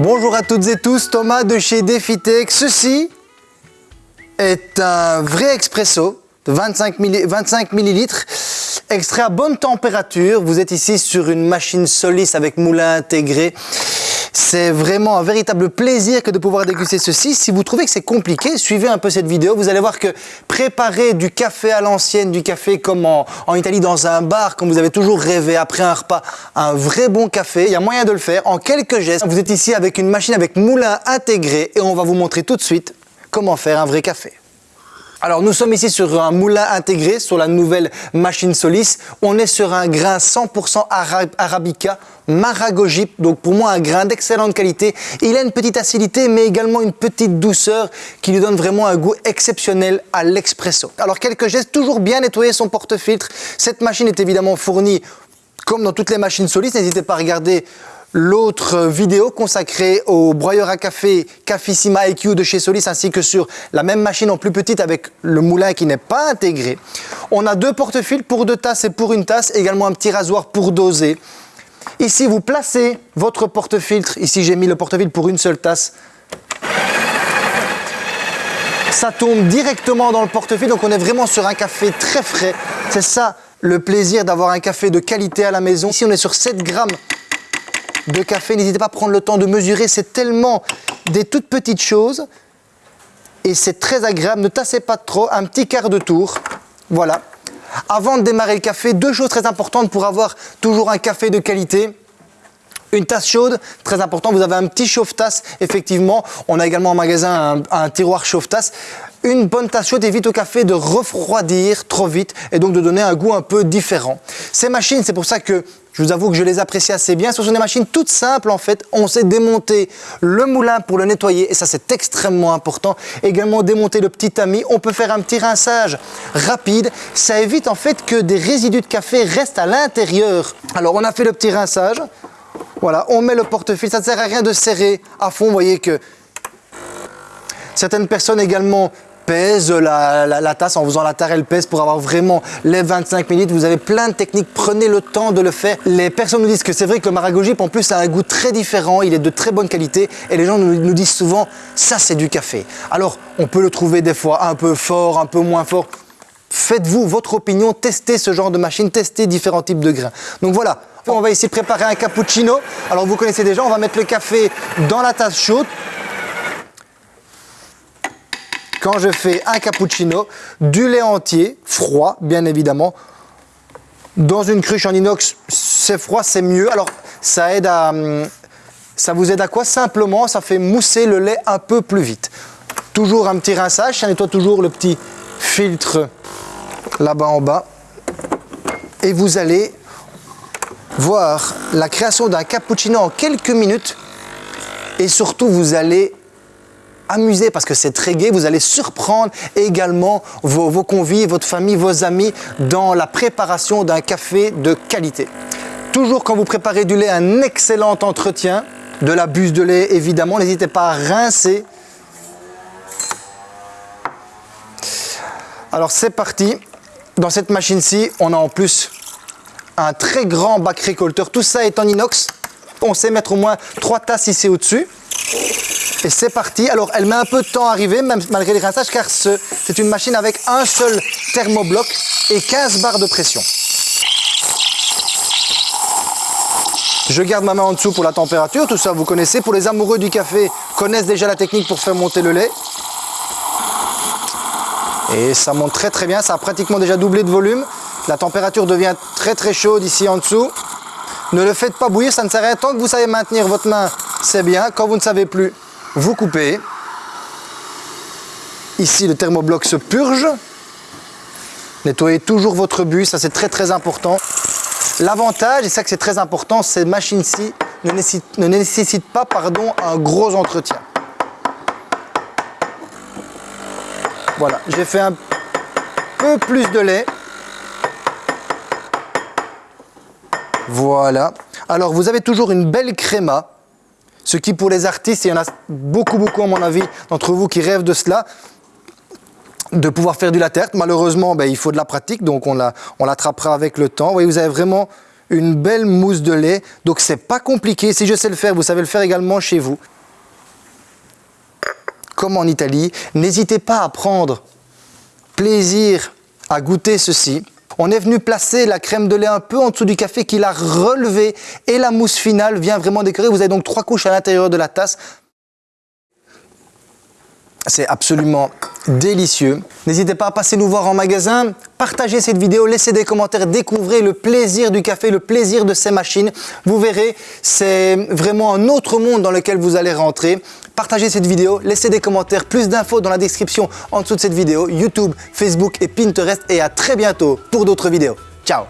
Bonjour à toutes et tous, Thomas de chez DefiTech. Ceci est un vrai expresso de 25, millilitres, extrait à bonne température. Vous êtes ici sur une machine Solis avec moulin intégré. C'est vraiment un véritable plaisir que de pouvoir déguster ceci. Si vous trouvez que c'est compliqué, suivez un peu cette vidéo. Vous allez voir que préparer du café à l'ancienne, du café comme en, Italie dans un bar, comme vous avez toujours rêvé après un repas, un vrai bon café, il y a moyen de le faire en quelques gestes. Vous êtes ici avec une machine avec moulin intégré et on va vous montrer tout de suite comment faire un vrai café. Alors nous sommes ici sur un moulin intégré sur la nouvelle machine Solis. On est sur un grain 100% Arabica Maragojip, donc pour moi un grain d'excellente qualité. Il a une petite acidité mais également une petite douceur qui lui donne vraiment un goût exceptionnel à l'expresso. Alors quelques gestes, toujours bien nettoyer son porte-filtre. Cette machine est évidemment fournie comme dans toutes les machines Solis, n'hésitez pas à regarder l'autre vidéo consacrée au broyeur à café Cafissima EQ de chez Solis ainsi que sur la même machine en plus petite avec le moulin qui n'est pas intégré. On a deux porte-fils pour deux tasses et pour une tasse, également un petit rasoir pour doser. Ici, vous placez votre porte-filtre. Ici, j'ai mis le porte-filtre pour une seule tasse. Ça tombe directement dans le porte-filtre, donc on est vraiment sur un café très frais. C'est ça le plaisir d'avoir un café de qualité à la maison. Ici, on est sur 7 grammes de café. N'hésitez pas à prendre le temps de mesurer. C'est tellement des toutes petites choses. Et c'est très agréable. Ne tassez pas trop. Un petit quart de tour. Voilà. Avant de démarrer le café, deux choses très importantes pour avoir toujours un café de qualité. Une tasse chaude, très important, vous avez un petit chauffe-tasse, effectivement. On a également en magasin un, un tiroir chauffe-tasse. Une bonne tasse chaude évite au café de refroidir trop vite et donc de donner un goût un peu différent. Ces machines, c'est pour ça que je vous avoue que je les apprécie assez bien. Ce sont des machines toutes simples en fait. On sait démonter le moulin pour le nettoyer et ça c'est extrêmement important. Également démonter le petit tamis. On peut faire un petit rinçage rapide. Ça évite en fait que des résidus de café restent à l'intérieur. Alors on a fait le petit rinçage. Voilà, on met le porte-fil. Ça ne sert à rien de serrer à fond. Vous voyez que certaines personnes également pèse la, tasse en faisant la tarelle pèse pour avoir vraiment les 25 minutes. Vous avez plein de techniques, prenez le temps de le faire. Les personnes nous disent que c'est vrai que le maragojip en plus a un goût très différent, il est de très bonne qualité et les gens nous, nous disent souvent ça c'est du café. Alors on peut le trouver des fois un peu fort, un peu moins fort. Faites-vous votre opinion, testez ce genre de machine, testez différents types de grains. Donc voilà, on va ici préparer un cappuccino. Alors vous connaissez déjà, on va mettre le café dans la tasse chaude quand je fais un cappuccino, du lait entier, froid bien évidemment, dans une cruche en inox, c'est froid, c'est mieux. Alors ça aide à... Hum, ça vous aide à quoi? Simplement, ça fait mousser le lait un peu plus vite. Toujours un petit rinçage, ça nettoie toujours le petit filtre là-bas en bas. Et vous allez voir la création d'un cappuccino en quelques minutes. Et surtout, vous allez amuser parce que c'est très gai. Vous allez surprendre également vos, convives, votre famille, vos amis dans la préparation d'un café de qualité. Toujours quand vous préparez du lait, un excellent entretien de la buse de lait évidemment. N'hésitez pas à rincer. Alors c'est parti. Dans cette machine-ci, on a en plus un très grand bac récolteur. Tout ça est en inox. On sait mettre au moins trois tasses ici au-dessus. Et c'est parti. Alors, elle met un peu de temps à arriver, même malgré les rinçages, car c'est une machine avec un seul thermobloc et 15 barres de pression. Je garde ma main en dessous pour la température, tout ça vous connaissez. Pour les amoureux du café, connaissent déjà la technique pour faire monter le lait. Et ça monte très très bien, ça a pratiquement déjà doublé de volume. La température devient très très chaude ici en dessous. Ne le faites pas bouillir, ça ne sert à rien. Tant que vous savez maintenir votre main, c'est bien. Quand vous ne savez plus, vous coupez. Ici, le thermobloc se purge. Nettoyez toujours votre bus, ça c'est très très important. L'avantage, et ça que c'est très important, ces machines-ci ne nécessitent, ne nécessitent pas pardon, un gros entretien. Voilà, j'ai fait un peu plus de lait. Voilà. Alors, vous avez toujours une belle créma. Ce qui, pour les artistes, il y en a beaucoup, beaucoup, à mon avis, d'entre vous qui rêvent de cela, de pouvoir faire du latte. Malheureusement, ben, il faut de la pratique, donc on l'attrapera avec le temps. Vous voyez, vous avez vraiment une belle mousse de lait. Donc c'est pas compliqué. Si je sais le faire, vous savez le faire également chez vous. Comme en Italie. N'hésitez pas à prendre plaisir à goûter ceci. On est venu placer la crème de lait un peu en dessous du café qu'il a relevé et la mousse finale vient vraiment décorer. Vous avez donc trois couches à l'intérieur de la tasse. C'est absolument délicieux. N'hésitez pas à passer nous voir en magasin, partagez cette vidéo, laissez des commentaires, découvrez le plaisir du café, le plaisir de ces machines. Vous verrez, c'est vraiment un autre monde dans lequel vous allez rentrer. Partagez cette vidéo, laissez des commentaires, plus d'infos dans la description en dessous de cette vidéo, YouTube, Facebook et Pinterest et à très bientôt pour d'autres vidéos. Ciao